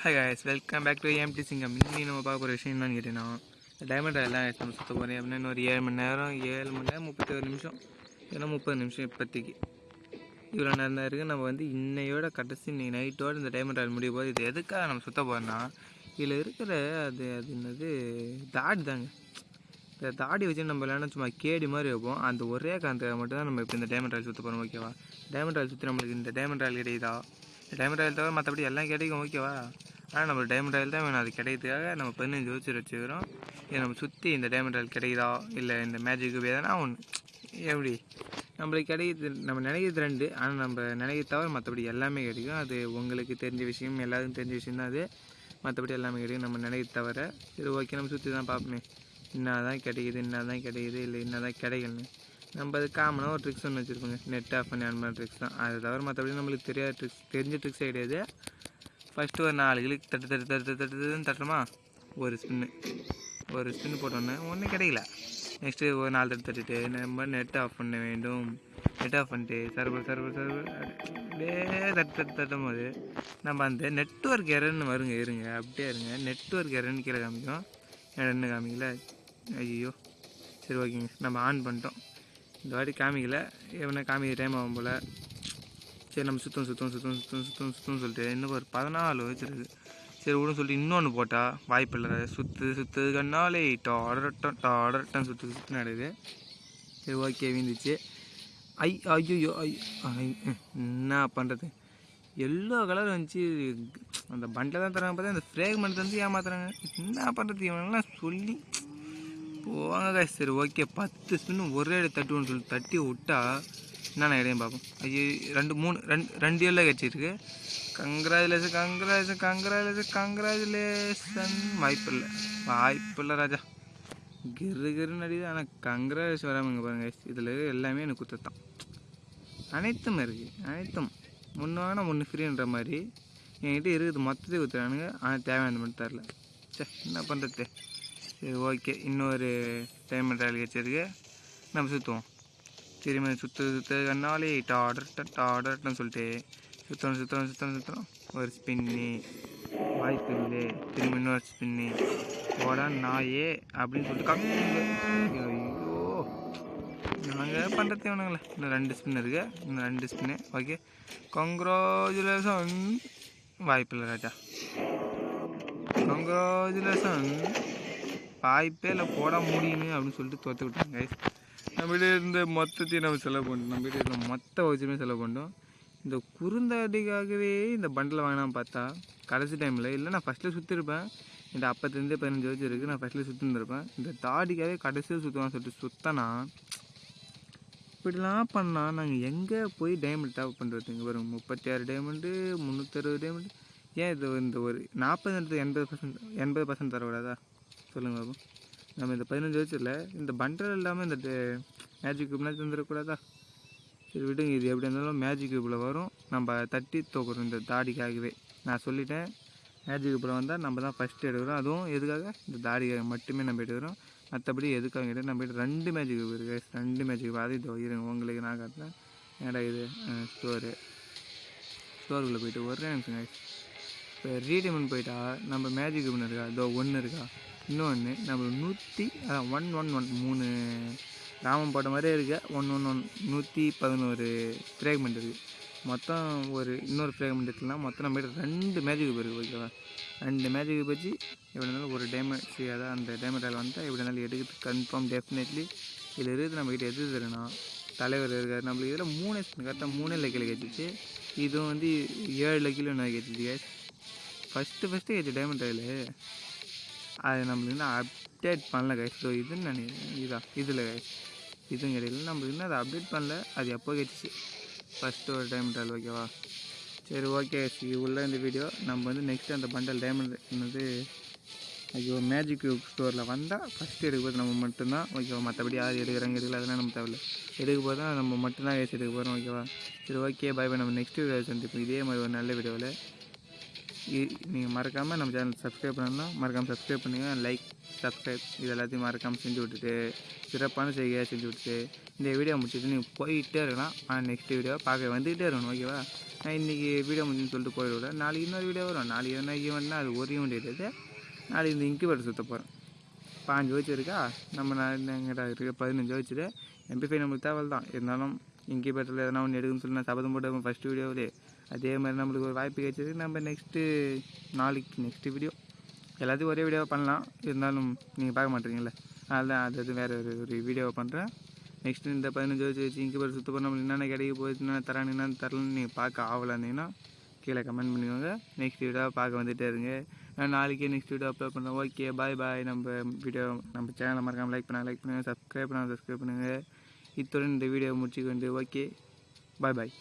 Hi guys welcome back to AMD சிங்கம் இன்னி நம்ம பார்க்க போகிற விஷயம் என்னன்னு கேட்டீங்கன்னா டைமண்ட் எல்லாம் நம்ம சுற்ற போகிறேன் அப்படின்னா ஒரு ஏழு மணி நேரம் ஏழு மணி நேரம் முப்பத்தொரு நிமிஷம் ஏன்னா முப்பது நிமிஷம் இப்போதைக்கு. இவ்வளோ நேரம் தான் இருக்குது நம்ம வந்து இன்னையோட கடைசி இன்னைக்கு நைட்டோடு இந்த டைமண்ட் ராயல் முடிய போது இது எதுக்காக நம்ம சுத்த போகிறோம்னா இதில் இருக்கிற அது அது என்னது தாடி தாங்க. இந்த தாடி வச்சு நம்ம இல்லைன்னா சும்மா கேடி மாதிரி வைப்போம். அந்த ஒரே காரணத்துக்காக மட்டும் தான் நம்ம இப்போ இந்த டைமண்ட் ஆயில் சுற்ற போகிறோம் ஓகேவா டைமண்ட் ராயல் சுற்றி நம்மளுக்கு இந்த டைமண்ட் ராயல் கிடைக்குதா? டைமண்ட் ராயல் தவிர மற்றபடி எல்லாம் கிடைக்கும் ஓகேவா ஆனால் நம்ம டைமண்ட் ஆயில் தான் வேணும். அது கிடைக்கிறதுக்காக நம்ம பதினஞ்சு ஜோதிச்சு வச்சுக்கிறோம். இதை நம்ம சுற்றி இந்த டைமண்ட் ஆயில் கிடைக்குதா? இல்லை இந்த மேஜிக் எதனா ஒன்று எப்படி? நம்மளுக்கு கிடைக்கிறது நம்ம நினைக்கிறது ரெண்டு. ஆனால் நம்ம நினைக்கிறது தவிர மற்றபடி எல்லாமே கிடைக்கும். அது உங்களுக்கு தெரிஞ்ச விஷயம் எல்லாருக்கும் தெரிஞ்ச விஷயம் தான் அது. மற்றபடி எல்லாமே கிடைக்கும். நம்ம நினைக்கிறது தவிர சரி ஓகே நம்ம சுற்றி தான் பார்ப்போமே. என்ன தான் கிடைக்குது என்ன தான் கிடைக்குது இல்லை என்ன தான் கிடைக்கலன்னு. நம்ம அது காமனாக ஒரு ட்ரிக்ஸ் ஒன்று வச்சுருப்போங்க நெட் ஆஃப் பண்ணி அந்த மாதிரி ட்ரிக்ஸ் தான். அது தவிர மற்றபடி நம்மளுக்கு தெரியாத ட்ரிக்ஸ் தெரிஞ்ச ட்ரிக்ஸே கிடையாது. ஃபஸ்ட்டு ஒரு நாலு கிளிக் தட்டு தட்டு தட்டு தட்டு தட்டுன்னு தட்டுறோமா ஒரு ஸ்பின்னு ஒரு ஸ்பின் போட்டோன்னே ஒன்றும் கிடைக்கல. நெக்ஸ்ட்டு ஒரு நாலு தட்டு தட்டிட்டு நம்ம நெட் ஆஃப் பண்ண வேண்டும். நெட் ஆஃப் பண்ணிட்டு சர்வர் சர்வர் சர்வர் அப்படியே தட்டு தட்டு தட்டும் போது நம்ம அந்த நெட்ஒர்க் எரர்னு வருங்க இருங்க அப்படியே இருங்க. நெட்ஒர்க் எரர்னு கீழே காமிக்கும். என்ன காமிக்கல. ஐயோ சரி ஓகேங்க. நம்ம ஆன் பண்ணிட்டோம். இந்த வாட்டி காமிக்கல. எவனை காமிக்க டைம் ஆகும் போல். சரி நம்ம சுத்தம் சுத்தம் சுத்தம் சுத்தம் சுத்தம் சுத்தம் சொல்லிட்டு இன்னும் ஒரு பதினாலு வச்சுருக்கு. சரி விடும் சொல்லிட்டு இன்னொன்று போட்டால் வாய்ப்பு இல்லை சுற்று சுற்று கண்ணாலே டாடரட்டம் டாடரட்டம் சுற்று சுற்று நடுது சரி ஓகே வீந்துச்சு ஐ ஐயோ ஐ என்ன பண்ணுறது எல்லோ கலர் வந்துச்சு. அந்த பண்டில் தான் தராங்க பார்த்தா இந்த ஃப்ரேக்மெண்ட் வந்து ஏமாத்துறாங்க. என்ன பண்ணுறது இவனெல்லாம் சொல்லி. போவாங்க சரி ஓகே பத்து ஸ்பின்னு ஒரே தட்டுவோன்னு சொல்லி தட்டி விட்டா என்னென்ன இடையும் பார்ப்போம் ஐயோ ரெண்டு மூணு ரெண்டு ரெண்டு இயரில் கிடச்சிருக்கு கங்க்ராச்சுலேஷன் கங்க்ராச்சுலேஷன் கங்க்ராச்சுலேஷன் கங்க்ராச்சுலேஷன் வாய்ப்பு இல்லை. வாய்ப்பு இல்லை ராஜா. கிரு கிருன்னு அடிது ஆனால் கங்க்ராச்சுலேஷன் வராமல் பாருங்க பாருங்கள் இதில் எல்லாமே எனக்கு குத்தத்தான் அனைத்தும் இருக்குது அனைத்தும். ஒன்று வாங்கினா ஒன்று ஃப்ரீன்ற மாதிரி என்கிட்ட இருக்குது. மொத்தத்தையும் குத்துறானுங்க. ஆனால் தேவையானது மட்டும் தரல. சே என்ன பண்ணுறது சரி ஓகே இன்னொரு டைம் ட்ராயல் வச்சிருக்கு நம்ம சுற்றுவோம் திரும்ப சுற்று சுற்று கண்ணாலே டாடர் டாடர்ன்னு சொல்லிட்டு சுற்றணும் சுற்றணும் சுற்றணும் சுற்றணும் ஒரு ஸ்பின்னு வாய்ப்பு இல்லை. திரும்ப இன்னொரு ஸ்பின்னு. போடா நாயே அப்படின்னு சொல்லிட்டு ஐயோ. நாங்கள் பண்ணுறது வேணுங்களே இன்னும் ரெண்டு ஸ்பின் இருக்கு. இன்னும் ரெண்டு ஸ்பின்னு. ஓகே. கங்க்ராச்சுலேஷன் வாய்ப்பில்லை ராஜா. கங்க்ராச்சுலேஷன் வாய்ப்பே இல்லை. போட முடியுங்க அப்படின்னு சொல்லிட்டு தோற்று விட்டாங்க. நம்மகிட்ட இருந்த மொத்தத்தையும் நம்ம செலவு பண்ணோம் நம்மகிட்ட இருந்த மொத்த வச்சுமே செலவு பண்ணோம் இந்த குறுந்தாடிக்காகவே இந்த பண்டில் வாங்கினான்னு பார்த்தா கடைசி டைமில் இல்லை நான் ஃபஸ்ட்டில் சுற்றிருப்பேன் இந்த அப்பத்துலேருந்து பதினஞ்சு வச்சு இருக்குது நான் ஃபஸ்ட்டில் சுற்றிருந்துருப்பேன் இந்த தாடிக்காகவே கடைசியில் சுற்றுவான்னு சொல்லிட்டு சுத்தனா இப்படிலாம் பண்ணால் நாங்கள் எங்கே போய் டைமண்ட் டாப் பண்ணுறதுங்க வரும் முப்பத்தி ஆறு டைமண்டு முந்நூற்றறுபது டைமண்டு ஏன் இது இந்த ஒரு நாற்பது எண்பது பர்சன்ட் எண்பது பர்சன்ட் தரக்கூடாதா? சொல்லுங்கள் பாபு. நம்ம இந்த பதினஞ்சு வயசில் இந்த பண்டல் இல்லாமல் இந்த மேஜிக் கியூப்லாம் தந்துடக்கூடாதா சரி விடுங்க இது எப்படி இருந்தாலும் மேஜிக் கியூப்பில் வரும். நம்ம தட்டி தோக்குறோம் இந்த தாடிக்காகவே. நான் சொல்லிட்டேன் மேஜிக் கியூப்பில் வந்தால் நம்ம தான் ஃபஸ்ட்டு எடுக்கிறோம். அதுவும் எதுக்காக? இந்த தாடிக்காக மட்டுமே நம்ம எடுக்கிறோம். மற்றபடி எதுக்காக கேட்டால் நம்ம ரெண்டு மேஜிக் கியூப் இருக்குது ரெண்டு மேஜிக் கியூப் அது இதோ இருங்க உங்களுக்கு நான் காட்டுறேன். ஏடா இது? ஸ்டோரு ஸ்டோருக்குள்ளே போயிட்டு ஒரு நிமிஷம் இப்போ ரீடைமெண்ட் போயிட்டா நம்ம மேஜிக் கியூப்னு இருக்கா? இதோ ஒன்று இருக்கா? இன்னொன்று நம்ம நூற்றி அதான் ஒன் ஒன் ஒன் மூணு ராமம் போட்ட மாதிரியே இருக்கு. ஒன் ஒன் ஒன் நூற்றி பதினோரு ஃப்ரேக்மெண்ட் இருக்குது மொத்தம் ஒரு இன்னொரு ஃப்ரேக்மெண்ட் எடுத்துலாம் மொத்தம் நம்ம கிட்ட ரெண்டு மேஜிக் இருக்குது ஓகேவா ரெண்டு மேஜிக் வச்சு எப்படி இருந்தாலும் ஒரு டேமேஜ் அதான் அந்த டேமேஜ் வந்தால் எப்படி இருந்தாலும் எடுக்கிறது கன்ஃபார்ம் டெஃபினெட்லி இதில் இருக்குது நம்மக்கிட்ட எது தருனா தலைவர் இருக்கார். நம்மளுக்கு இதில் மூணு கரெக்டாக மூணு லக்கில் கேட்டுச்சு. இதுவும் வந்து ஏழு லக்கில் நான் கேட்டுச்சு கேஸ் ஃபஸ்ட்டு ஃபஸ்ட்டு கேட்டு டேமண்ட் ஆயில் அது நம்மளுக்கு இன்னும் அப்டேட் பண்ணல கைஸ் ஸோ இதுன்னு நினைக்கிறேன். இதான் இதில் கைஸ் இதுவும் கிடையாது. நம்மளுக்கு இன்னும் அதை அப்டேட் பண்ணல. அது எப்போ கேட்டுச்சு ஃபஸ்ட்டு ஒரு டைம் ரயில் ஓகேவா சரி ஓகே உள்ள இந்த வீடியோ நம்ம வந்து நெக்ஸ்ட் அந்த பண்டல் டைமண்ட் என்னது? ஐயோ மேஜிக் கியூப் ஸ்டோரில் வந்தால் ஃபஸ்ட்டு எடுக்க நம்ம மட்டும்தான் ஓகேவா மற்றபடி யார் எடுக்கிறாங்க எடுக்கல அதெல்லாம் நம்ம தேவையில்ல. எடுக்க போது தான் நம்ம மட்டும்தான் கேஸ் எடுக்க போகிறோம் ஓகேவா சரி ஓகே பாய் பாய் நம்ம நெக்ஸ்ட் வீடியோ சந்திப்போம். இதே மாதிரி ஒரு நல்ல வீடியோவில் நீங்கள் மறக்காமல் நம்ம சேனல் சப்ஸ்கிரைப் பண்ணணும்னா மறக்காமல் சப்ஸ்கிரைப் பண்ணுங்கள் லைக் சப்ஸ்கிரைப் இது எல்லாத்தையும் மறக்காமல் செஞ்சு விட்டுட்டு சிறப்பான செய்கையாக செஞ்சு விட்டுட்டு இந்த வீடியோ முடிச்சுட்டு நீங்கள் போயிட்டே இருக்கலாம். ஆனால் நெக்ஸ்ட் வீடியோ பார்க்க வந்துக்கிட்டே இருக்கணும் ஓகேவா நான் இன்றைக்கி வீடியோ முடிஞ்சுன்னு சொல்லிட்டு போயிடுவேன் நாளைக்கு இன்னொரு வீடியோ வரும். நாளைக்கு என்ன ஈவெண்ட்னா அது ஒரு ஈவெண்ட் கிடையாது நாளைக்கு இந்த இன்குபேட்டர் சுற்ற போகிறேன் பாஞ்சு வச்சு இருக்கா நம்ம நான் எங்கிட்ட இருக்க பதினஞ்சு வச்சுட்டு எம்பி ஃபைவ் நம்மளுக்கு தேவை தான். இருந்தாலும் இன்குபேட்டரில் எதனா ஒன்று எடுக்குன்னு சொல்லி நான் சபதம் போட்டு ஃபஸ்ட் வீடியோவிலே அதே மாதிரி நம்மளுக்கு ஒரு வாய்ப்பு கிடைச்சது. நம்ம நெக்ஸ்ட்டு நாளைக்கு நெக்ஸ்ட்டு வீடியோ எல்லாத்தையும் ஒரே வீடியோவை பண்ணலாம். இருந்தாலும் நீங்கள் பார்க்க மாட்டீங்கல்ல. அதனால் அது அது வேறு ஒரு ஒரு வீடியோவை பண்ணுறேன் நெக்ஸ்ட்டு இந்த பதினஞ்சு வச்சு வச்சு இன்குபேட்டர் சுத்த போய் நம்மளுக்கு என்னென்ன கிடைக்க போகுது என்னென்ன என்னென்ன தரலன்னு நீங்கள் பார்க்க ஆகலாந்தீங்கன்னா கீழே கமெண்ட் பண்ணிக்கோங்க நெக்ஸ்ட் வீடியோ பார்க்க வந்துகிட்டே இருங்க. நான் நாளைக்கே நெக்ஸ்ட் வீடியோ அப்லோட் பண்ணுறேன் ஓகே பாய் பாய் நம்ம வீடியோ நம்ம சேனலை மறக்காமல் லைக் பண்ண லைக் பண்ணுங்கள் சப்ஸ்கிரைப் பண்ணால் சப்ஸ்கிரைப் பண்ணுங்கள் இத்துடன் இந்த வீடியோ முடிச்சுக்க வேண்டியது ஓகே. பாய் பாய்.